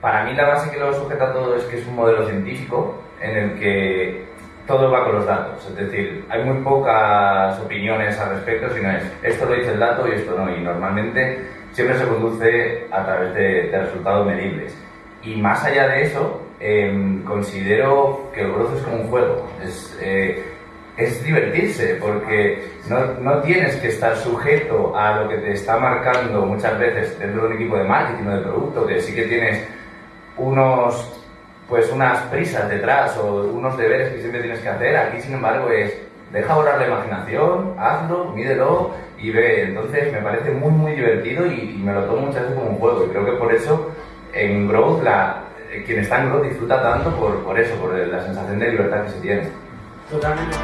Para mí la base que lo sujeta todo es que es un modelo científico en el que todo va con los datos. Es decir, hay muy pocas opiniones al respecto, sino es esto lo dice el dato y esto no. Y normalmente siempre se conduce a través de, resultados medibles. Y más allá de eso, em, considero que el growth es como un juego. Es, eh, es divertirse, porque no, no, tienes que estar sujeto a lo que te está marcando muchas veces dentro de un equipo de marketing o de producto, que sí que tienes unos pues unas prisas detrás o unos deberes que siempre tienes que hacer. Aquí, sin embargo, es deja volar la imaginación, hazlo, mídelo y ve. Entonces, me parece muy, muy divertido y, me lo tomo muchas veces como un juego. Y creo que por eso en Growth, la, quien está en Growth disfruta tanto por, por eso, por la sensación de libertad que se tiene. Totalmente.